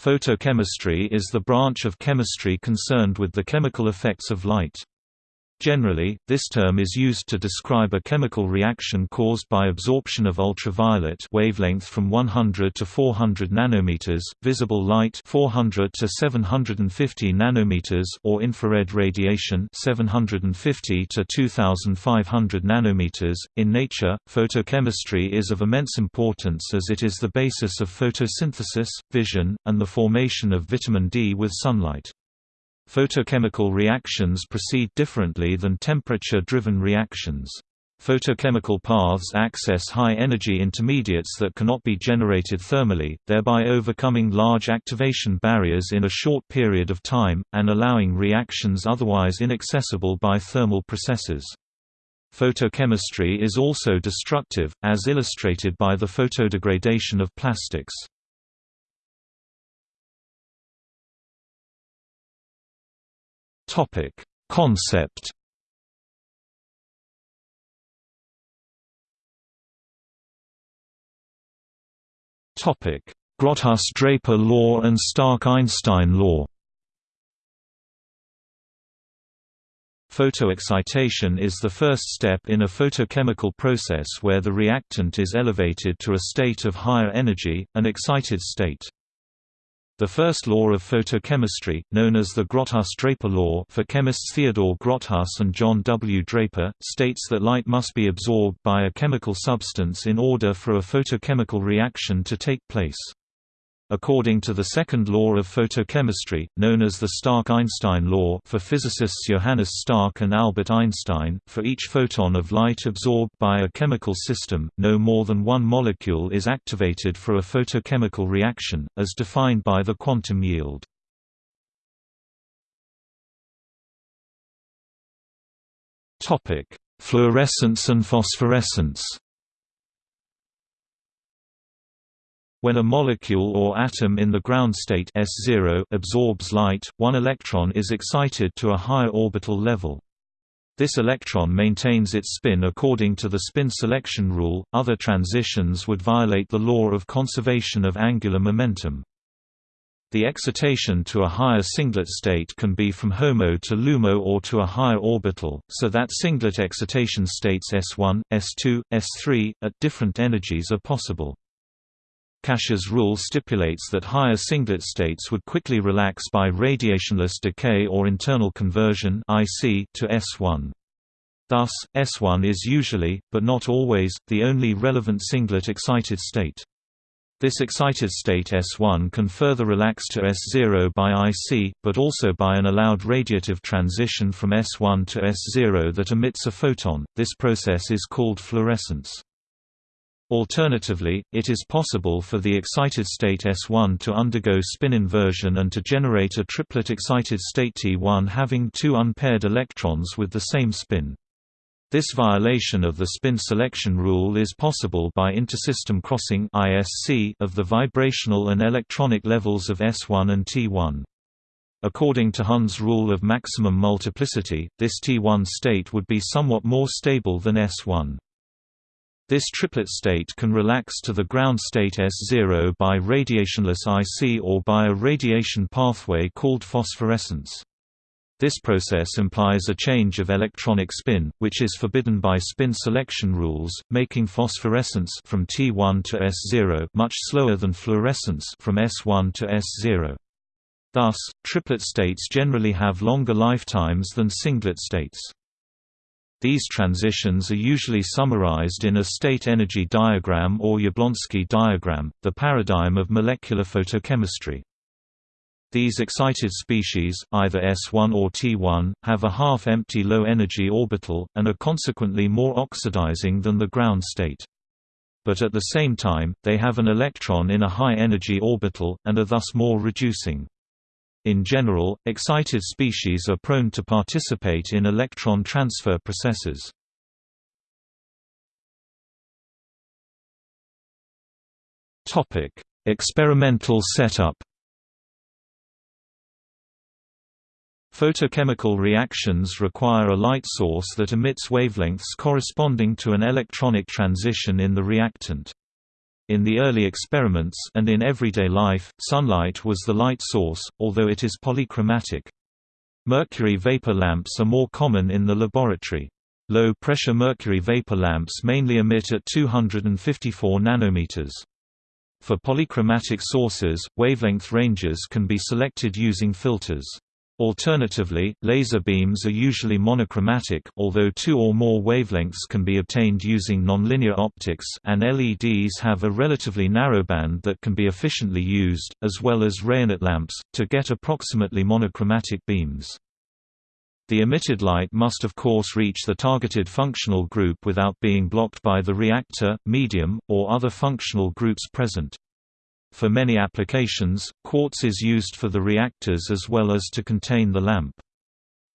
Photochemistry is the branch of chemistry concerned with the chemical effects of light. Generally, this term is used to describe a chemical reaction caused by absorption of ultraviolet wavelength from 100 to 400 nanometers, visible light 400 to 750 nanometers or infrared radiation 750 to 2500 nanometers. In nature, photochemistry is of immense importance as it is the basis of photosynthesis, vision, and the formation of vitamin D with sunlight. Photochemical reactions proceed differently than temperature-driven reactions. Photochemical paths access high-energy intermediates that cannot be generated thermally, thereby overcoming large activation barriers in a short period of time, and allowing reactions otherwise inaccessible by thermal processes. Photochemistry is also destructive, as illustrated by the photodegradation of plastics. Topic: Concept. Topic: Grotthuss-Draper law and Stark-Einstein law. Photoexcitation is the first step in a photochemical process where the reactant is elevated to a state of higher energy, an excited state. The first law of photochemistry, known as the Grotthuss-Draper law for chemists Theodore Grotthuss and John W. Draper, states that light must be absorbed by a chemical substance in order for a photochemical reaction to take place. According to the second law of photochemistry, known as the Stark–Einstein law for physicists Johannes Stark and Albert Einstein, for each photon of light absorbed by a chemical system, no more than one molecule is activated for a photochemical reaction, as defined by the quantum yield. Fluorescence and phosphorescence When a molecule or atom in the ground state S0 absorbs light, one electron is excited to a higher orbital level. This electron maintains its spin according to the spin selection rule, other transitions would violate the law of conservation of angular momentum. The excitation to a higher singlet state can be from HOMO to LUMO or to a higher orbital, so that singlet excitation states S1, S2, S3, at different energies are possible. Kasha's rule stipulates that higher singlet states would quickly relax by radiationless decay or internal conversion to S1. Thus, S1 is usually, but not always, the only relevant singlet excited state. This excited state S1 can further relax to S0 by IC, but also by an allowed radiative transition from S1 to S0 that emits a photon. This process is called fluorescence. Alternatively, it is possible for the excited state S1 to undergo spin inversion and to generate a triplet excited state T1 having two unpaired electrons with the same spin. This violation of the spin selection rule is possible by intersystem crossing of the vibrational and electronic levels of S1 and T1. According to Hund's rule of maximum multiplicity, this T1 state would be somewhat more stable than S1. This triplet state can relax to the ground state S0 by radiationless IC or by a radiation pathway called phosphorescence. This process implies a change of electronic spin, which is forbidden by spin selection rules, making phosphorescence from T1 to S0 much slower than fluorescence from S1 to S0. Thus, triplet states generally have longer lifetimes than singlet states. These transitions are usually summarized in a state energy diagram or Jablonski diagram, the paradigm of molecular photochemistry. These excited species, either S1 or T1, have a half-empty low-energy orbital, and are consequently more oxidizing than the ground state. But at the same time, they have an electron in a high-energy orbital, and are thus more reducing. In general, excited species are prone to participate in electron transfer processes. Topic: Experimental setup Photochemical reactions require a light source that emits wavelengths corresponding to an electronic transition in the reactant. In the early experiments and in everyday life, sunlight was the light source, although it is polychromatic. Mercury vapor lamps are more common in the laboratory. Low-pressure mercury vapor lamps mainly emit at 254 nanometers. For polychromatic sources, wavelength ranges can be selected using filters. Alternatively, laser beams are usually monochromatic, although two or more wavelengths can be obtained using nonlinear optics and LEDs have a relatively narrow band that can be efficiently used, as well as Rayonet lamps, to get approximately monochromatic beams. The emitted light must of course reach the targeted functional group without being blocked by the reactor, medium, or other functional groups present. For many applications, quartz is used for the reactors as well as to contain the lamp.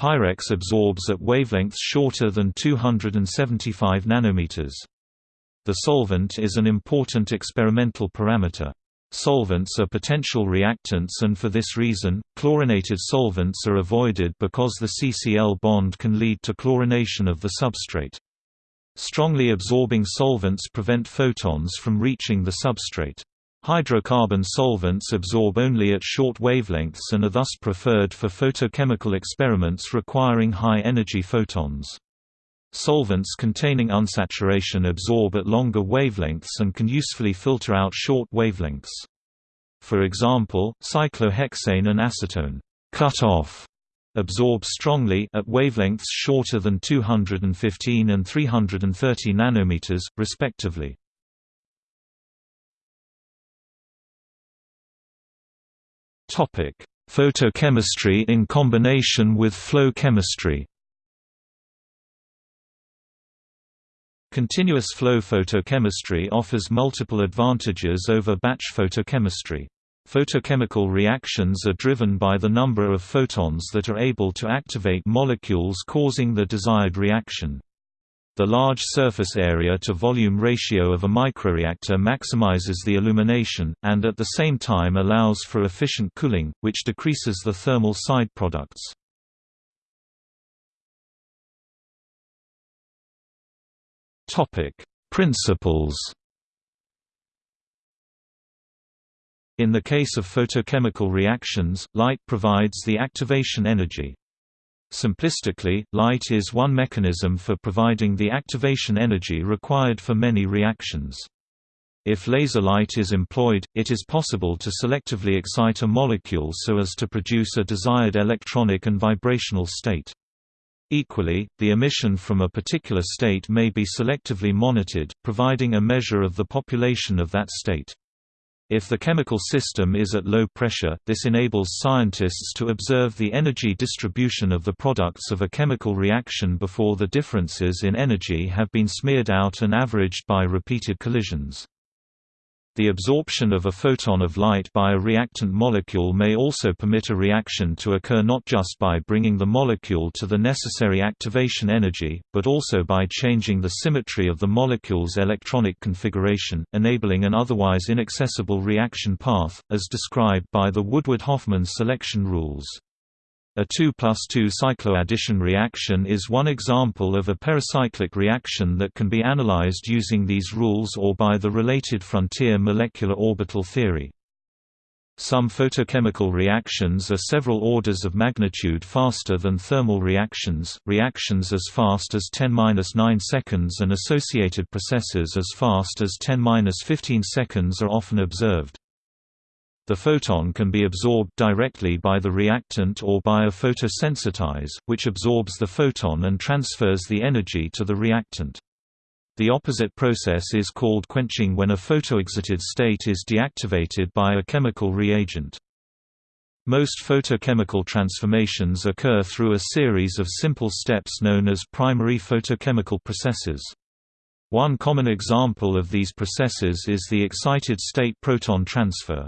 Pyrex absorbs at wavelengths shorter than 275 nanometers. The solvent is an important experimental parameter. Solvents are potential reactants and for this reason, chlorinated solvents are avoided because the CCl bond can lead to chlorination of the substrate. Strongly absorbing solvents prevent photons from reaching the substrate. Hydrocarbon solvents absorb only at short wavelengths and are thus preferred for photochemical experiments requiring high-energy photons. Solvents containing unsaturation absorb at longer wavelengths and can usefully filter out short wavelengths. For example, cyclohexane and acetone cut off absorb strongly at wavelengths shorter than 215 and 330 nanometers, respectively. Topic: Photochemistry in combination with flow chemistry. Continuous flow photochemistry offers multiple advantages over batch photochemistry. Photochemical reactions are driven by the number of photons that are able to activate molecules causing the desired reaction. The large surface area to volume ratio of a microreactor maximizes the illumination, and at the same time allows for efficient cooling, which decreases the thermal side products. Principles In the case of photochemical reactions, light provides the activation energy. Simplistically, light is one mechanism for providing the activation energy required for many reactions. If laser light is employed, it is possible to selectively excite a molecule so as to produce a desired electronic and vibrational state. Equally, the emission from a particular state may be selectively monitored, providing a measure of the population of that state. If the chemical system is at low pressure, this enables scientists to observe the energy distribution of the products of a chemical reaction before the differences in energy have been smeared out and averaged by repeated collisions. The absorption of a photon of light by a reactant molecule may also permit a reaction to occur not just by bringing the molecule to the necessary activation energy, but also by changing the symmetry of the molecule's electronic configuration, enabling an otherwise inaccessible reaction path, as described by the Woodward-Hoffmann selection rules. A 2 plus 2 cycloaddition reaction is one example of a pericyclic reaction that can be analyzed using these rules or by the related frontier molecular orbital theory. Some photochemical reactions are several orders of magnitude faster than thermal reactions, reactions as fast as 10-9 seconds and associated processes as fast as 10-15 seconds are often observed. The photon can be absorbed directly by the reactant or by a photosensitize, which absorbs the photon and transfers the energy to the reactant. The opposite process is called quenching when a photoexcited state is deactivated by a chemical reagent. Most photochemical transformations occur through a series of simple steps known as primary photochemical processes. One common example of these processes is the excited state proton transfer.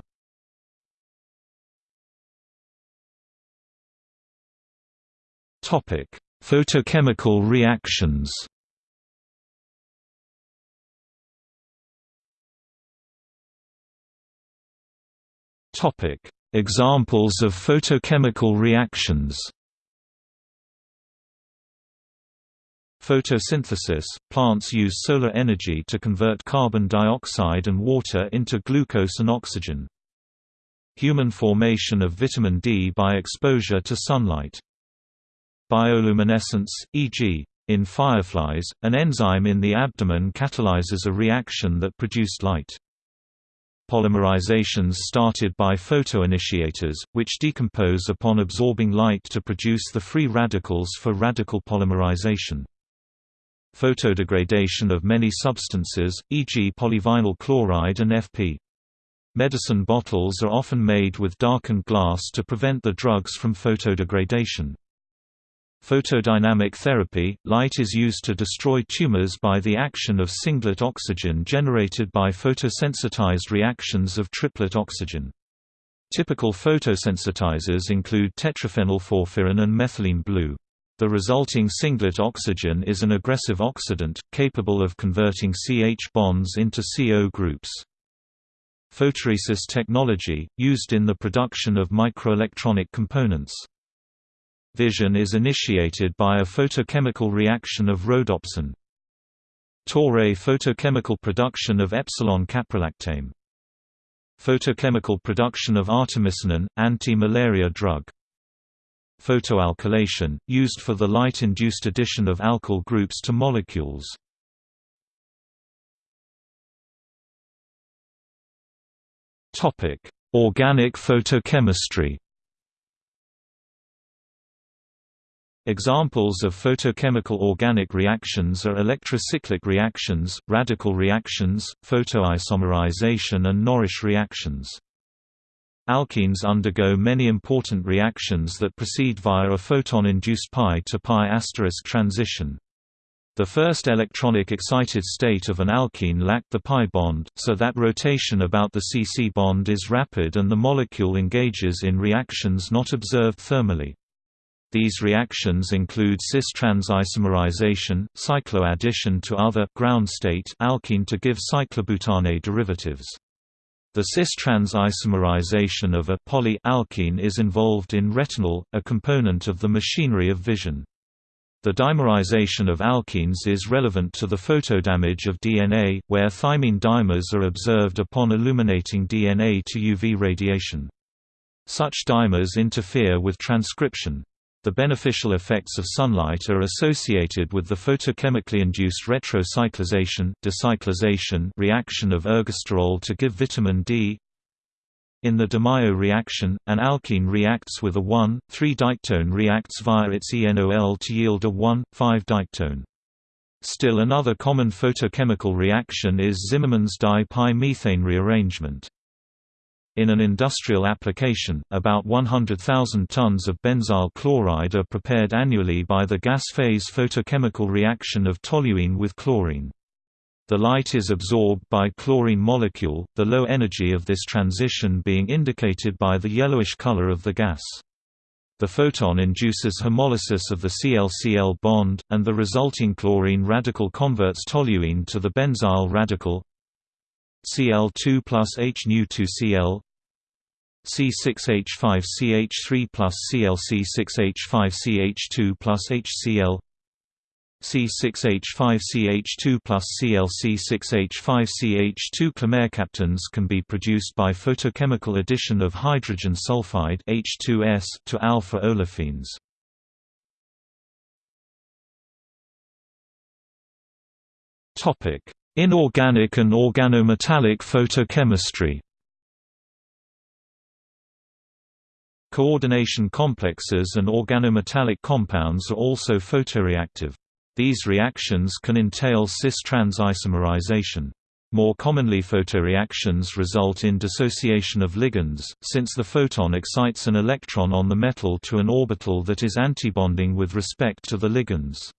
Topic: Photochemical reactions. Topic: Examples of photochemical reactions. Photosynthesis – Plants use solar energy to convert carbon dioxide and water into glucose and oxygen. Human formation of vitamin D by exposure to sunlight. Bioluminescence, e.g., in fireflies, an enzyme in the abdomen catalyzes a reaction that produced light. Polymerizations started by photoinitiators, which decompose upon absorbing light to produce the free radicals for radical polymerization. Photodegradation of many substances, e.g. polyvinyl chloride and FP. Medicine bottles are often made with darkened glass to prevent the drugs from photodegradation. Photodynamic therapy – Light is used to destroy tumors by the action of singlet oxygen generated by photosensitized reactions of triplet oxygen. Typical photosensitizers include tetraphenylporphyrin and methylene blue. The resulting singlet oxygen is an aggressive oxidant, capable of converting CH bonds into CO groups. Photoresist technology, used in the production of microelectronic components. Vision is initiated by a photochemical reaction of rhodopsin. Toray photochemical production of epsilon caprolactame. Photochemical production of artemisinin, anti-malaria drug. Photoalkylation, used for the light-induced addition of alkyl groups to molecules. Organic photochemistry Examples of photochemical organic reactions are electrocyclic reactions, radical reactions, photoisomerization and Norrish reactions. Alkenes undergo many important reactions that proceed via a photon-induced pi to pi asterisk transition. The first electronic excited state of an alkene lacked the pi bond, so that rotation about the CC bond is rapid and the molecule engages in reactions not observed thermally. These reactions include cis-trans isomerization, cycloaddition to other ground state alkene to give cyclobutane derivatives. The cis-trans isomerization of a poly-alkene is involved in retinal, a component of the machinery of vision. The dimerization of alkenes is relevant to the photodamage of DNA, where thymine dimers are observed upon illuminating DNA to UV radiation. Such dimers interfere with transcription, the beneficial effects of sunlight are associated with the photochemically induced retrocyclization decyclization reaction of ergosterol to give vitamin D. In the de Mayo reaction, an alkene reacts with a 1,3-diketone reacts via its ENOL to yield a 1,5-diketone. Still another common photochemical reaction is Zimmerman's di-pi methane rearrangement. In an industrial application, about 100,000 tons of benzyl chloride are prepared annually by the gas-phase photochemical reaction of toluene with chlorine. The light is absorbed by chlorine molecule, the low energy of this transition being indicated by the yellowish color of the gas. The photon induces homolysis of the Cl-Cl bond, and the resulting chlorine radical converts toluene to the benzyl radical Cl2 plus H 2 Cl C6H5CH3 plus ClC6H5CH2 plus HCl C6H5CH2 plus ClC6H5CH2 Cl mercaptans can be produced by photochemical addition of hydrogen sulfide H2S to alpha olefins. Topic: Inorganic and organometallic photochemistry. Coordination complexes and organometallic compounds are also photoreactive. These reactions can entail cis-trans isomerization. More commonly photoreactions result in dissociation of ligands, since the photon excites an electron on the metal to an orbital that is antibonding with respect to the ligands.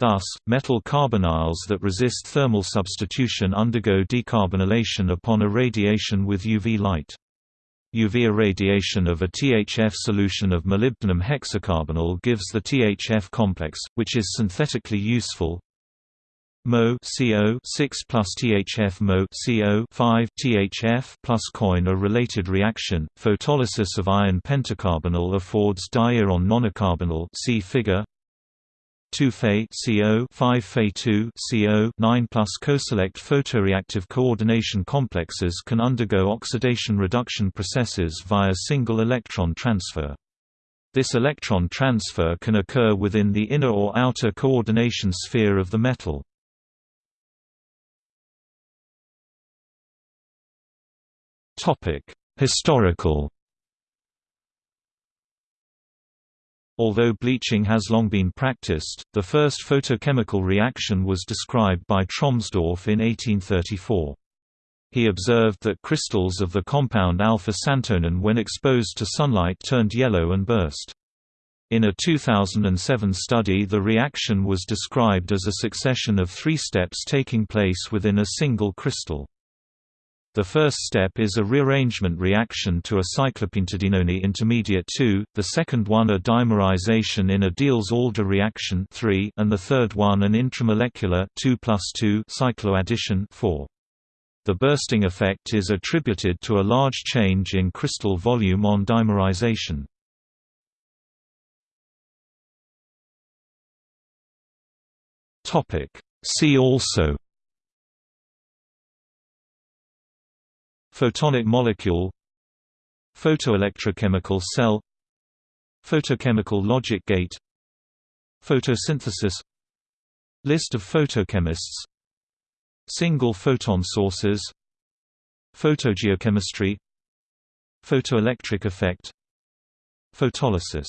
Thus, metal carbonyls that resist thermal substitution undergo decarbonylation upon irradiation with UV light. UV irradiation of a THF solution of molybdenum hexacarbonyl gives the THF complex, which is synthetically useful. Mo CO 6 plus THF Mo CO 5 THF plus coin a related reaction. Photolysis of iron pentacarbonyl affords diiron nonacarbonyl see figure. 2 Fe CO 5 Fe 2 CO 9 plus co-select photoreactive coordination complexes can undergo oxidation reduction processes via single electron transfer. This electron transfer can occur within the inner or outer coordination sphere of the metal. Historical Although bleaching has long been practiced, the first photochemical reaction was described by Trommsdorff in 1834. He observed that crystals of the compound alpha-santonin when exposed to sunlight turned yellow and burst. In a 2007 study the reaction was described as a succession of three steps taking place within a single crystal. The first step is a rearrangement reaction to a cyclopentadienone intermediate 2, the second one a dimerization in a Diels-Alder reaction 3, and the third one an intramolecular 2 2 cycloaddition 4. The bursting effect is attributed to a large change in crystal volume on dimerization. See also Photonic molecule Photoelectrochemical cell Photochemical logic gate Photosynthesis List of photochemists Single photon sources Photogeochemistry Photoelectric effect Photolysis